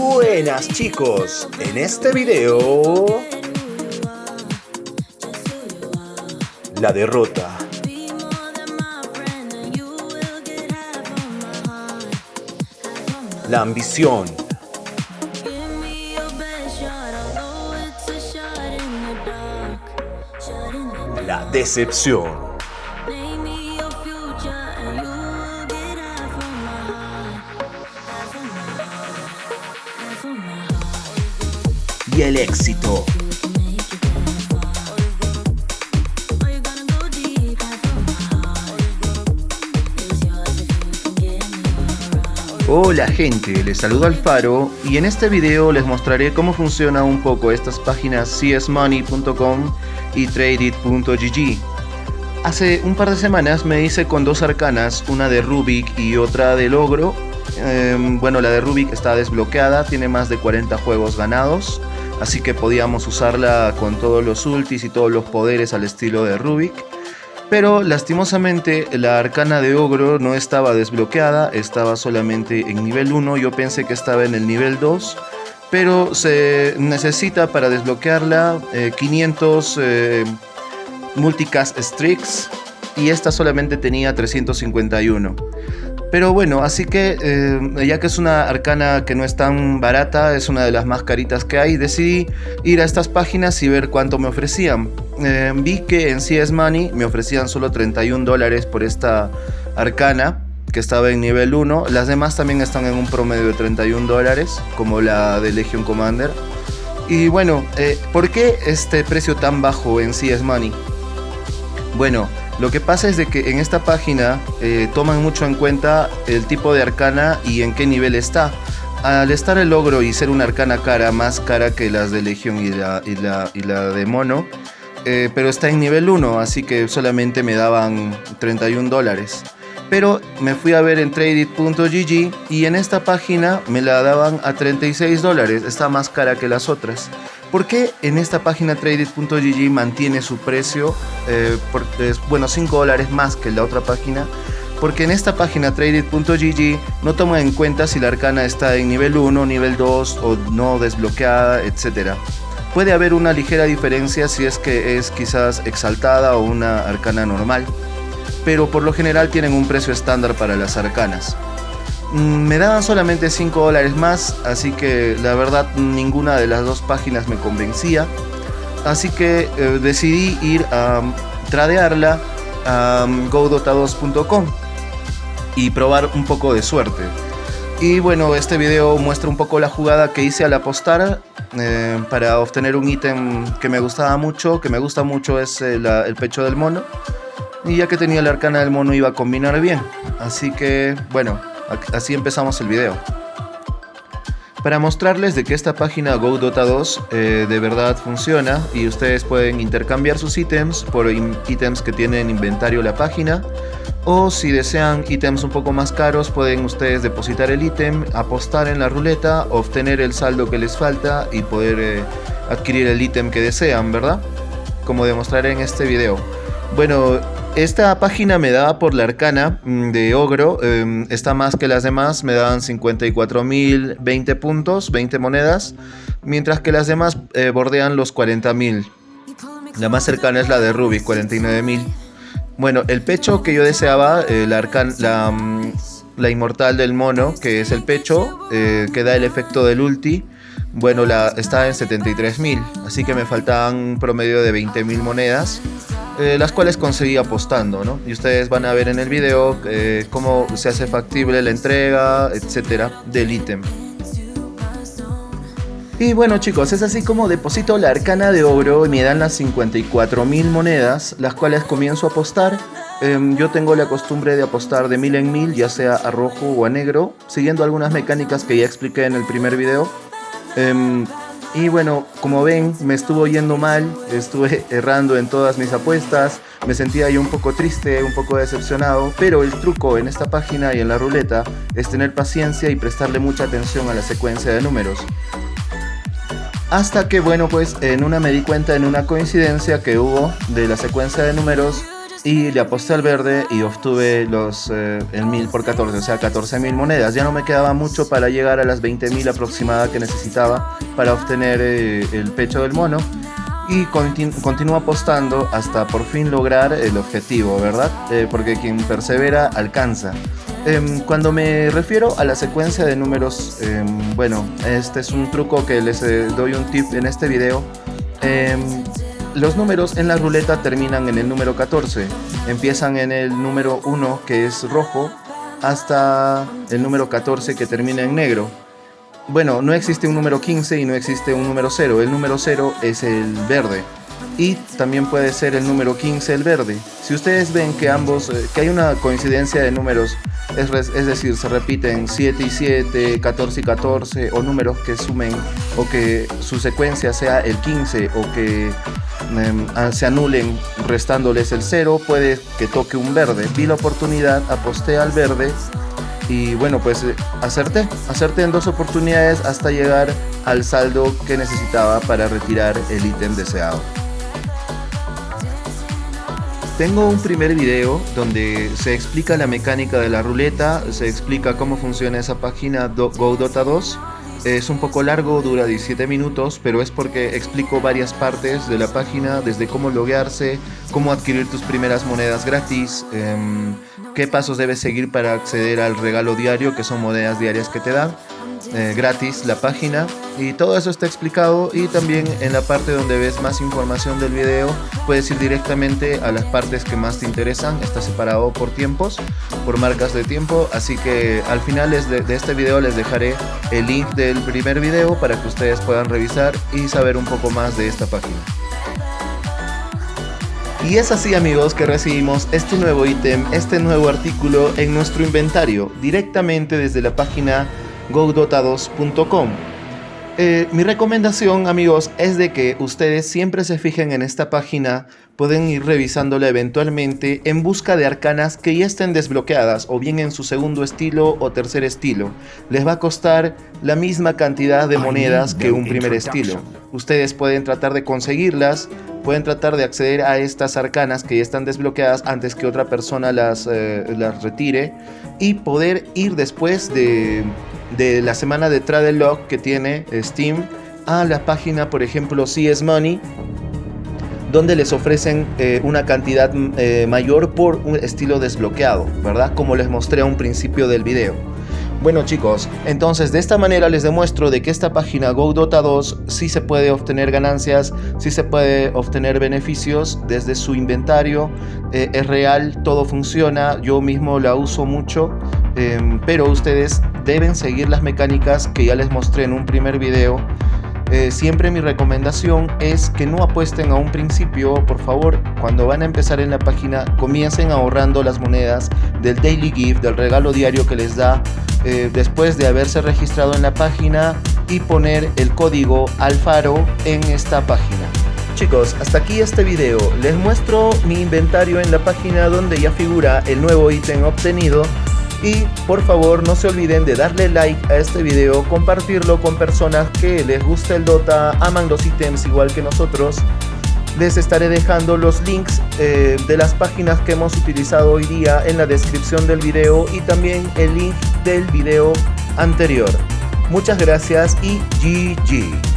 Buenas chicos, en este video La derrota. La ambición. La decepción el éxito. Hola gente, les saludo Alfaro y en este video les mostraré cómo funciona un poco estas páginas csmoney.com y tradeit.gg. Hace un par de semanas me hice con dos arcanas, una de Rubik y otra de Logro. Em, bueno, la de Rubik está desbloqueada, tiene más de 40 juegos ganados, así que podíamos usarla con todos los ultis y todos los poderes al estilo de Rubik. Pero lastimosamente la arcana de ogro no estaba desbloqueada, estaba solamente en nivel 1, yo pensé que estaba en el nivel 2, pero se necesita para desbloquearla 500 eh, eh, multicast streaks y esta solamente tenía 351. Pero bueno, así que eh, ya que es una arcana que no es tan barata, es una de las más caritas que hay, decidí ir a estas páginas y ver cuánto me ofrecían. Eh, vi que en CS Money me ofrecían solo 31 dólares por esta arcana que estaba en nivel 1. Las demás también están en un promedio de 31 dólares, como la de Legion Commander. Y bueno, eh, ¿por qué este precio tan bajo en CS Money? Bueno, lo que pasa es de que en esta página eh, toman mucho en cuenta el tipo de arcana y en qué nivel está. Al estar el logro y ser una arcana cara, más cara que las de Legión y la, y la, de Mono, eh, pero está en nivel 1, así que solamente me daban 31 dólares. Pero me fui a ver en tradeit.gg y en esta página me la daban a 36 dólares, está más cara que las otras. ¿Por qué en esta página traded.gg mantiene su precio? Eh, es, bueno, 5 dólares más que la otra página. Porque en esta página traded.gg no toma en cuenta si la arcana está en nivel 1, nivel 2 o no desbloqueada, etc. Puede haber una ligera diferencia si es que es quizás exaltada o una arcana normal. Pero por lo general tienen un precio estándar para las arcanas. Mm, me daban solamente 5 dólares más, así que la verdad ninguna de las dos páginas me convencía. Así que eh, decidí ir a tradearla a godota2.com y probar un poco de suerte. Y bueno, este video muestra un poco la jugada que hice al apostar eh, para obtener un ítem que me gustaba mucho, que me gusta mucho es el, eh, el pecho del mono. Y ya que tenía la arcana del mono iba a combinar bien. Así que bueno, Así empezamos el video. Para mostrarles de que esta página GoDota2 eh, de verdad funciona y ustedes pueden intercambiar sus ítems por ítems que tienen inventario la página o si desean ítems un poco más caros pueden ustedes depositar el ítem, apostar en la ruleta, obtener el saldo que les falta y poder eh, adquirir el ítem que desean, ¿verdad? Como demostraré en este video. Bueno, esta página me daba por la arcana mm, de Ogro, em, está más que las demás, me daban 54.020 puntos, 20 monedas, mientras que las demás eh, bordean los 40.000. La más cercana es la de Ruby, 49.000. Bueno, el pecho que yo deseaba, eh, la, la, mm, la, inmortal del mono, que es el pecho, eh, que da el efecto del ulti, bueno, la, está en 73.000, así que me faltaban un promedio de 20.000 monedas. Eh, las cuales conseguí apostando, ¿no? Y ustedes van a ver en el video eh, cómo se hace factible la entrega, etcétera, del ítem. Y bueno chicos, es así como deposito la arcana de oro y me dan las 54.000 monedas, las cuales comienzo a apostar. Em, yo tengo la costumbre de apostar de mil en mil, ya sea a rojo o a negro, siguiendo algunas mecánicas que ya expliqué en el primer video. Y bueno, como ven, me estuvo yendo mal, estuve errando en todas mis apuestas, me sentía yo un poco triste, un poco decepcionado, pero el truco en esta página y en la ruleta es tener paciencia y prestarle mucha atención a la secuencia de números. Hasta que, bueno, pues en una me di cuenta en una coincidencia que hubo de la secuencia de números y le aposté al verde y obtuve los, eh, el 1000 por 14, o sea 14.000 monedas. Ya no me quedaba mucho para llegar a las 20.000 aproximada que necesitaba para obtener eh, el pecho del mono. Y continúo apostando hasta por fin lograr el objetivo, ¿verdad? Eh, porque quien persevera alcanza. Em, cuando me refiero a la secuencia de números, em, bueno, este es un truco que les doy un tip en este video. Em, los números en la ruleta terminan en el número 14. Empiezan en el número 1 que es rojo hasta el número 14 que termina en negro. Bueno, no existe un número 15 y no existe un número 0. El número 0 es el verde. Y también puede ser el número 15 el verde. Si ustedes ven que ambos, eh, que hay una coincidencia de números es, decir, se repiten 7 y 7, 14 y 14, o números que sumen, o que su secuencia sea el 15, o que em, se anulen restándoles el 0, puede que toque un verde. Vi la oportunidad, aposté al verde, y bueno, pues eh, acerté, acerté en dos oportunidades hasta llegar al saldo que necesitaba para retirar el ítem deseado. Tengo un primer video donde se explica la mecánica de la ruleta, se explica cómo funciona esa página GoDota 2. Es un poco largo, dura 17 minutos, pero es porque explico varias partes de la página, desde cómo loguearse, cómo adquirir tus primeras monedas gratis, em, qué pasos debes seguir para acceder al regalo diario, que son monedas diarias que te dan, eh, gratis la página y todo eso está explicado y también en la parte donde ves más información del video puedes ir directamente a las partes que más te interesan. Está separado por tiempos por marcas de tiempo así que al final de, de este video les dejaré el link del primer video para que ustedes puedan revisar y saber un poco más de esta página. Y es así amigos que recibimos este nuevo ítem, este nuevo artículo en nuestro inventario directamente desde la página godotados.com. Eh, mi recomendación amigos es de que ustedes siempre se fijen en esta página, pueden ir revisándola eventualmente en busca de arcanas que ya estén desbloqueadas o bien en su segundo estilo o tercer estilo. Les va a costar la misma cantidad de monedas que un primer estilo. Ustedes pueden tratar de conseguirlas, pueden tratar de acceder a estas arcanas que ya están desbloqueadas antes que otra persona las, eh, las retire y poder ir después de de la semana de Trade Log que tiene Steam a la página, por ejemplo, CS Money, donde les ofrecen eh, una cantidad eh, mayor por un estilo desbloqueado, ¿verdad? Como les mostré a un principio del video. Bueno chicos, entonces de esta manera les demuestro de que esta página GoDota 2 sí se puede obtener ganancias, sí se puede obtener beneficios desde su inventario, eh, es real, todo funciona, yo mismo la uso mucho, em, pero ustedes deben seguir las mecánicas que ya les mostré en un primer video eh, siempre mi recomendación es que no apuesten a un principio, por favor, cuando van a empezar en la página, comiencen ahorrando las monedas del Daily Gift, del regalo diario que les da eh, después de haberse registrado en la página y poner el código Alfaro en esta página. Chicos, hasta aquí este video. Les muestro mi inventario en la página donde ya figura el nuevo ítem obtenido y por favor no se olviden de darle like a este video, compartirlo con personas que les gusta el Dota, aman los ítems igual que nosotros. Les estaré dejando los links eh, de las páginas que hemos utilizado hoy día en la descripción del video y también el link del video anterior. Muchas gracias y GG.